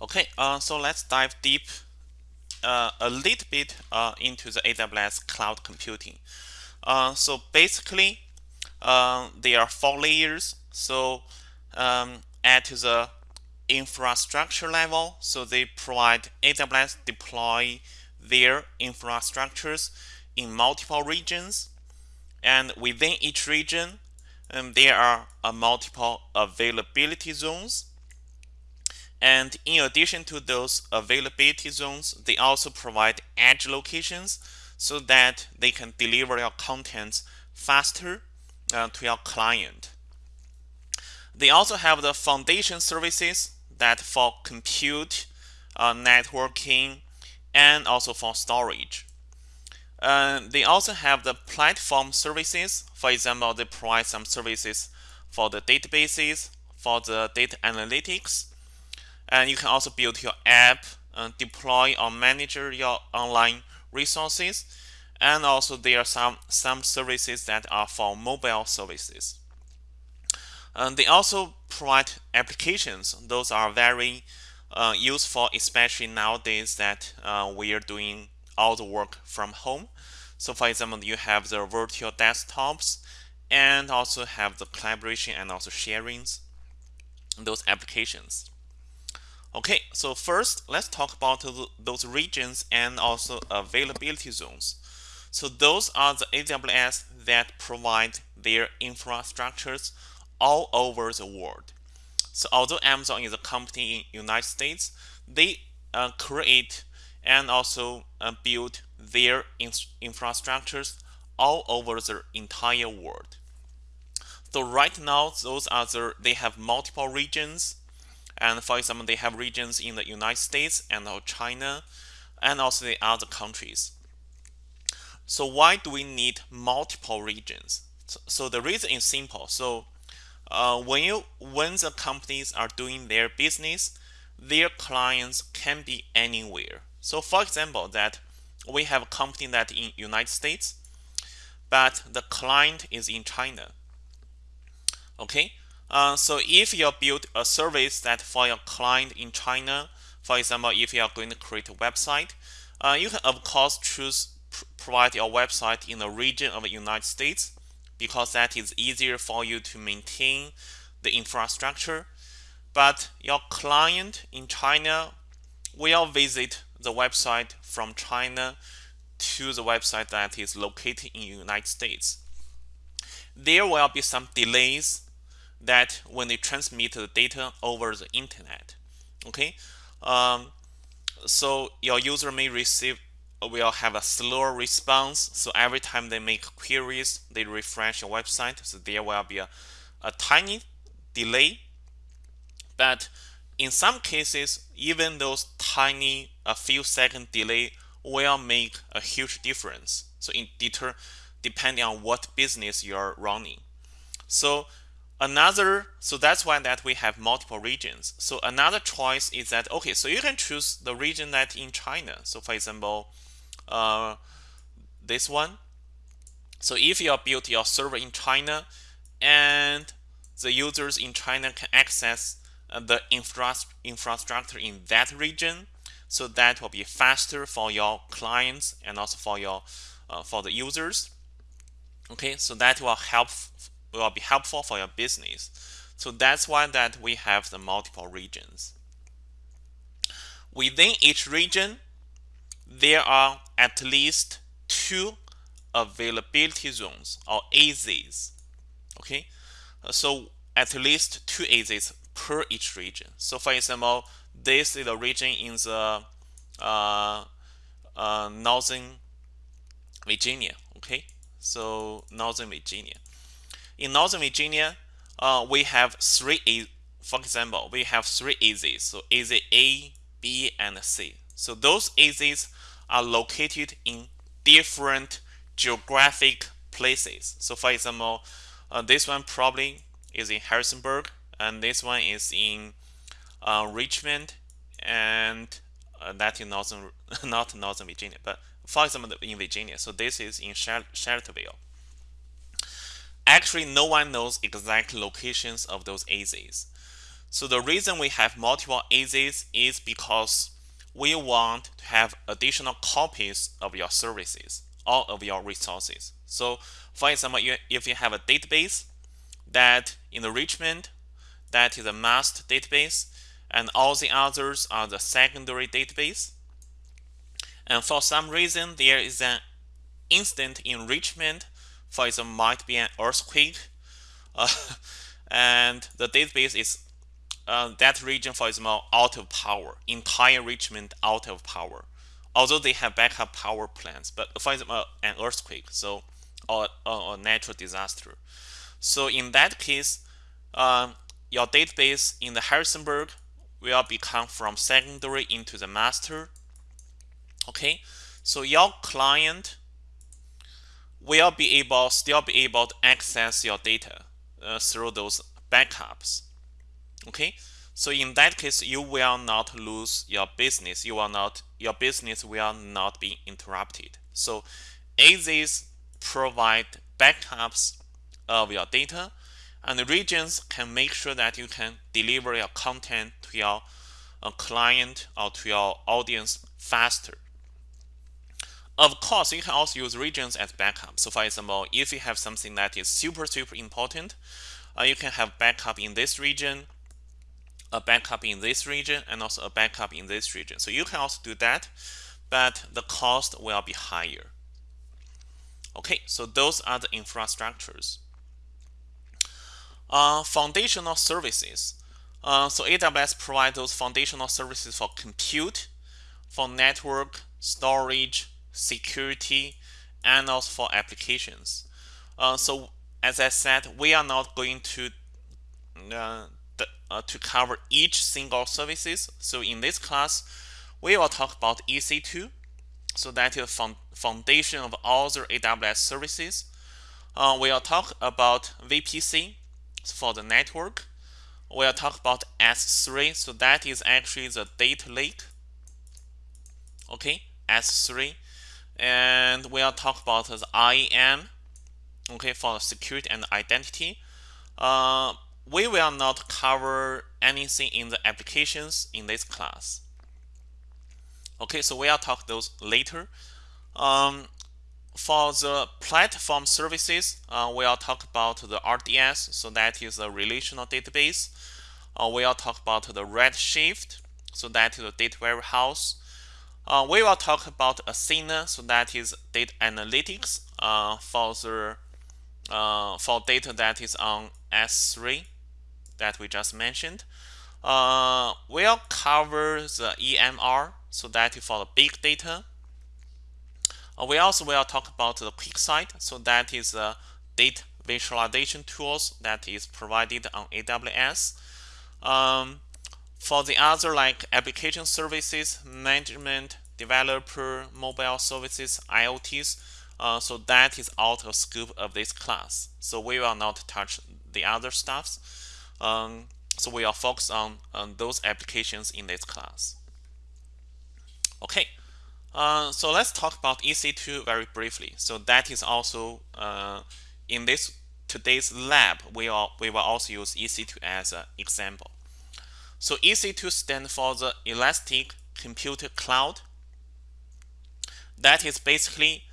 Okay, uh, so let's dive deep uh, a little bit uh, into the AWS cloud computing. Uh, so basically, uh, there are four layers. So um, at the infrastructure level, so they provide AWS deploy their infrastructures in multiple regions, and within each region, um, there are uh, multiple availability zones and in addition to those availability zones, they also provide edge locations so that they can deliver your contents faster uh, to your client. They also have the foundation services that for compute, uh, networking, and also for storage. Uh, they also have the platform services. For example, they provide some services for the databases, for the data analytics, and you can also build your app, uh, deploy or manage your online resources. And also there are some, some services that are for mobile services. And they also provide applications. Those are very uh, useful, especially nowadays that uh, we are doing all the work from home. So for example, you have the virtual desktops and also have the collaboration and also sharings, those applications. Okay, so first let's talk about those regions and also availability zones. So those are the AWS that provide their infrastructures all over the world. So although Amazon is a company in United States, they uh, create and also uh, build their in infrastructures all over the entire world. So right now, those are the, they have multiple regions and for example, they have regions in the United States and China and also the other countries. So why do we need multiple regions? So, the reason is simple. So uh, when you when the companies are doing their business, their clients can be anywhere. So for example, that we have a company that in United States, but the client is in China. Okay, uh, so if you build a service that for your client in China, for example, if you are going to create a website, uh, you can of course choose pr provide your website in the region of the United States because that is easier for you to maintain the infrastructure. But your client in China will visit the website from China to the website that is located in the United States. There will be some delays that when they transmit the data over the internet okay? Um, so your user may receive will have a slower response. So every time they make queries they refresh your website. So there will be a, a tiny delay. But in some cases even those tiny a few second delay will make a huge difference. So in deter depending on what business you're running. So another so that's why that we have multiple regions. So another choice is that okay so you can choose the region that in China. So for example uh, this one. So if you built your server in China and the users in China can access uh, the infra infrastructure in that region so that will be faster for your clients and also for your uh, for the users. Okay so that will help will be helpful for your business. So that's why that we have the multiple regions. Within each region, there are at least two availability zones or AZs. Okay, so at least two AZs per each region. So for example, this is a region in the uh, uh, northern Virginia. Okay, so northern Virginia. In Northern Virginia, uh, we have three. For example, we have three AZs. So AZ A, B, and C. So those AZs are located in different geographic places. So for example, uh, this one probably is in Harrisonburg, and this one is in uh, Richmond, and uh, that in northern, not Northern Virginia, but for example, in Virginia. So this is in Charlottesville. Actually, no one knows exact locations of those AZs. So the reason we have multiple AZs is because we want to have additional copies of your services, all of your resources. So for example, if you have a database that in the that is a master database, and all the others are the secondary database. And for some reason, there is an instant enrichment. For example, might be an earthquake, uh, and the database is uh, that region, for example, out of power, entire Richmond out of power. Although they have backup power plants, but for example, an earthquake, so or, or, natural disaster. So in that case, um, your database in the Harrisonburg will become from secondary into the master. Okay, so your client will be able still be able to access your data uh, through those backups. Okay, so in that case, you will not lose your business. You will not your business will not be interrupted. So AZs provide backups of your data and the regions can make sure that you can deliver your content to your uh, client or to your audience faster. Of course, you can also use regions as backup. So for example, if you have something that is super, super important, uh, you can have backup in this region, a backup in this region, and also a backup in this region. So you can also do that, but the cost will be higher. Okay, so those are the infrastructures. Uh, foundational services. Uh, so AWS provides those foundational services for compute, for network, storage, security, and also for applications. Uh, so as I said, we are not going to uh, the, uh, to cover each single services. So in this class, we will talk about EC2. So that is the foundation of all the AWS services. Uh, we'll talk about VPC for the network. We'll talk about S3. So that is actually the data lake. Okay, S3. And we'll talk about the IAM. Okay, for security and identity. Uh, we will not cover anything in the applications in this class. Okay, so we'll talk those later. Um, for the platform services, uh, we'll talk about the RDS, so that is a relational database. Uh, we'll talk about the Redshift, so that is a data warehouse. Uh, we will talk about Athena, so that is data analytics uh, for the uh, for data that is on S3 that we just mentioned. Uh, we'll cover the EMR, so that is for the big data. Uh, we also will talk about the QuickSight, so that is the data visualization tools that is provided on AWS. Um, for the other like application services, management, developer, mobile services, IoTs, uh, so that is out of scope of this class. So we will not touch the other stuffs. Um, so we are focused on, on those applications in this class. Okay, uh, so let's talk about EC2 very briefly. So that is also uh, in this today's lab, we, are, we will also use EC2 as an example. So EC2 stands for the Elastic Computer Cloud. That is basically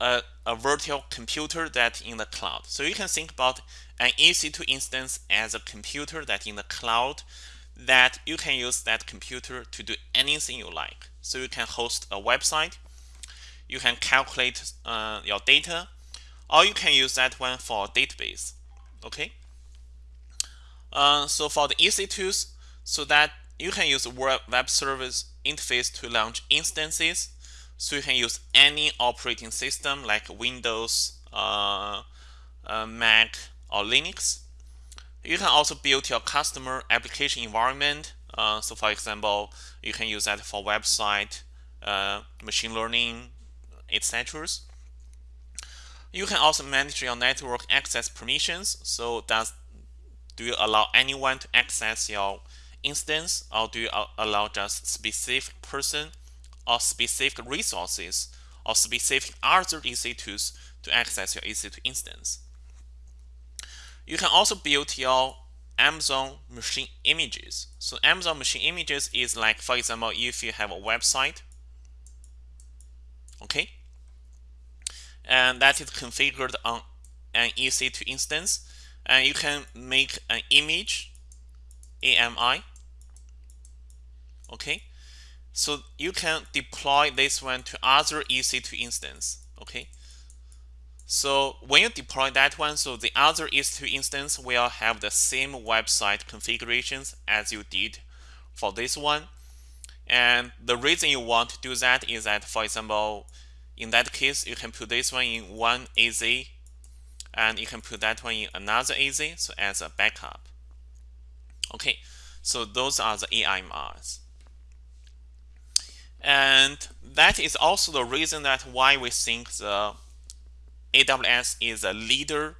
a, a virtual computer that in the cloud. So you can think about an EC2 instance as a computer that in the cloud that you can use that computer to do anything you like. So you can host a website, you can calculate uh, your data, or you can use that one for a database. Okay. Uh, so for the EC2s, so that you can use web service interface to launch instances. So you can use any operating system like Windows, uh, uh Mac, or Linux. You can also build your customer application environment. Uh, so for example, you can use that for website, uh, machine learning, etc. You can also manage your network access permissions. So does do you allow anyone to access your instance or do you allow just specific person or specific resources or specific other EC2s to access your EC2 instance? You can also build your Amazon machine images. So Amazon machine images is like, for example, if you have a website, okay, and that is configured on an EC2 instance, and you can make an image, AMI, okay. So you can deploy this one to other EC2 instance, okay. So when you deploy that one, so the other EC2 instance will have the same website configurations as you did for this one. And the reason you want to do that is that, for example, in that case, you can put this one in one AZ and you can put that one in another AZ so as a backup. Okay, so those are the AMIs. And that is also the reason that why we think the AWS is a leader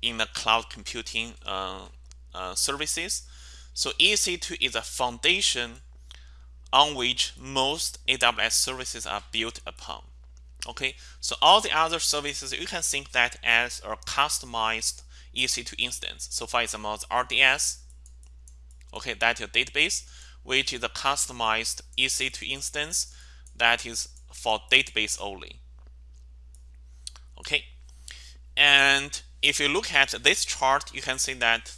in the cloud computing uh, uh, services. So EC2 is a foundation on which most AWS services are built upon. Okay, so all the other services you can think that as a customized EC2 instance. So for example, RDS, okay, that's your database, which is a customized EC2 instance that is for database only. Okay, and if you look at this chart, you can see that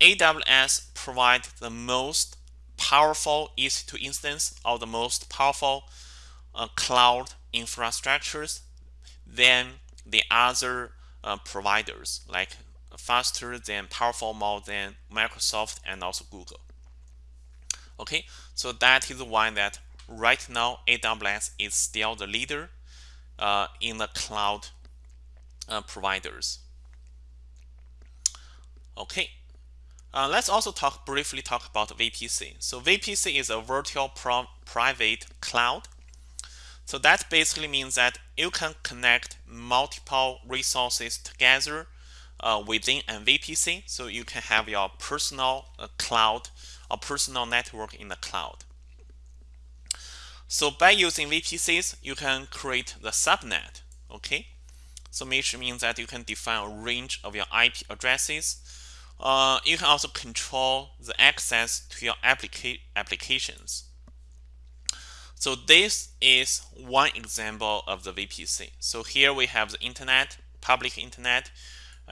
AWS provides the most powerful EC2 instance or the most powerful uh, cloud infrastructures than the other uh, providers, like faster than powerful more than Microsoft and also Google. Okay, so that is why that right now AWS is still the leader uh, in the cloud uh, providers. Okay, uh, let's also talk briefly talk about VPC. So VPC is a virtual private cloud. So that basically means that you can connect multiple resources together uh, within an VPC. So you can have your personal uh, cloud or personal network in the cloud. So by using VPCs, you can create the subnet. Okay, so which means that you can define a range of your IP addresses. Uh, you can also control the access to your applica applications. So this is one example of the VPC. So here we have the internet, public internet,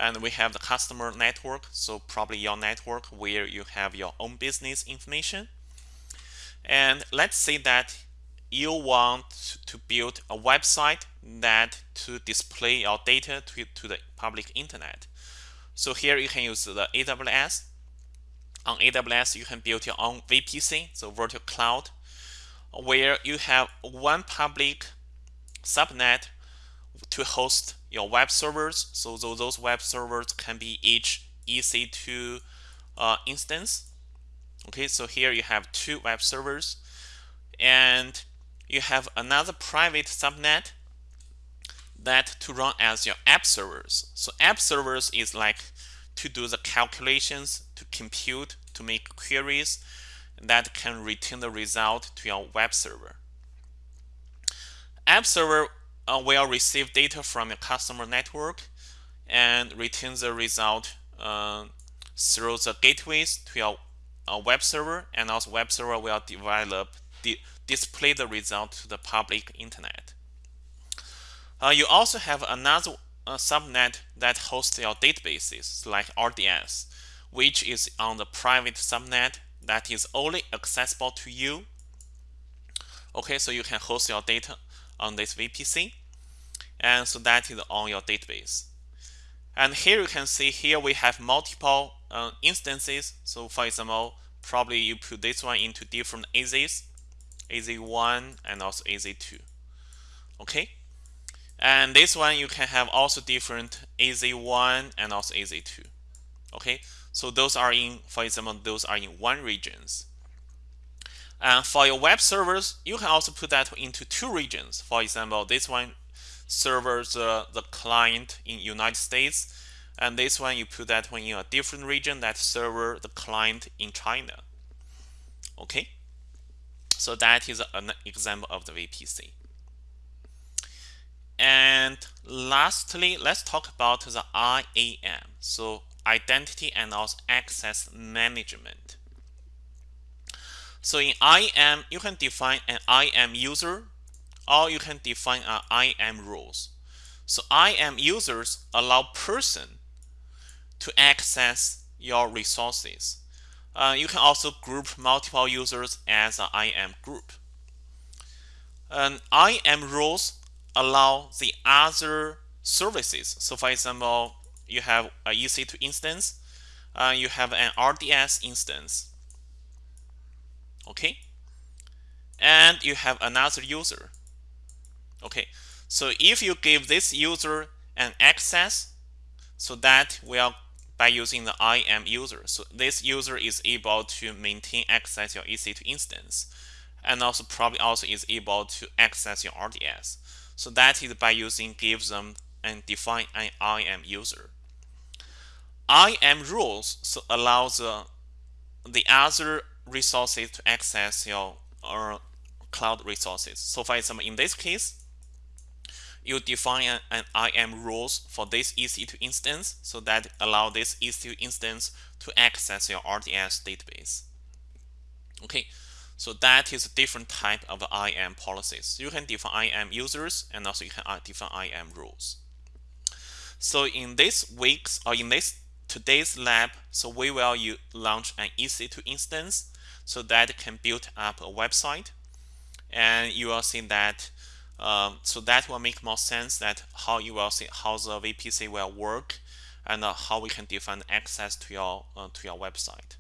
and we have the customer network. So probably your network where you have your own business information. And let's say that you want to build a website that to display your data to, to the public internet. So here you can use the AWS. On AWS, you can build your own VPC, so virtual cloud, where you have one public subnet to host your web servers. So those web servers can be each EC2 uh, instance. Okay, so here you have two web servers and you have another private subnet that to run as your app servers. So app servers is like to do the calculations, to compute, to make queries that can return the result to your web server. App server uh, will receive data from your customer network and return the result uh, through the gateways to your uh, web server and also web server will develop display the result to the public internet. Uh, you also have another uh, subnet that hosts your databases like RDS, which is on the private subnet that is only accessible to you. Okay, so you can host your data on this VPC. And so that is on your database. And here you can see here we have multiple uh, instances. So for example, probably you put this one into different AZs. AZ1 and also AZ2. Okay, and this one you can have also different AZ1 and also AZ2. Okay, so those are in, for example, those are in one regions. And for your web servers, you can also put that into two regions. For example, this one servers uh, the client in United States, and this one you put that one in a different region that server the client in China. Okay. So that is an example of the VPC. And lastly, let's talk about the IAM. So identity and also access management. So in IAM, you can define an IAM user or you can define an IAM rules. So IAM users allow person to access your resources. Uh, you can also group multiple users as an IAM group. And IAM rules allow the other services. So for example, you have a EC2 instance, uh, you have an RDS instance, okay? And you have another user, okay? So if you give this user an access, so that will by using the IAM user. So this user is able to maintain access your EC2 instance and also probably also is able to access your RDS. So that is by using give them and define an IAM user. IAM rules so allows the, the other resources to access your cloud resources. So for example, in this case, you define an, an IAM rules for this EC2 instance so that allow this EC2 instance to access your RDS database. Okay, so that is a different type of IAM policies. You can define IAM users and also you can uh, define IAM rules. So in this week's or in this today's lab, so we will you launch an EC2 instance so that can build up a website. And you will see that, um, so that will make more sense that how you will see how the VPC will work and uh, how we can define access to your uh, to your website.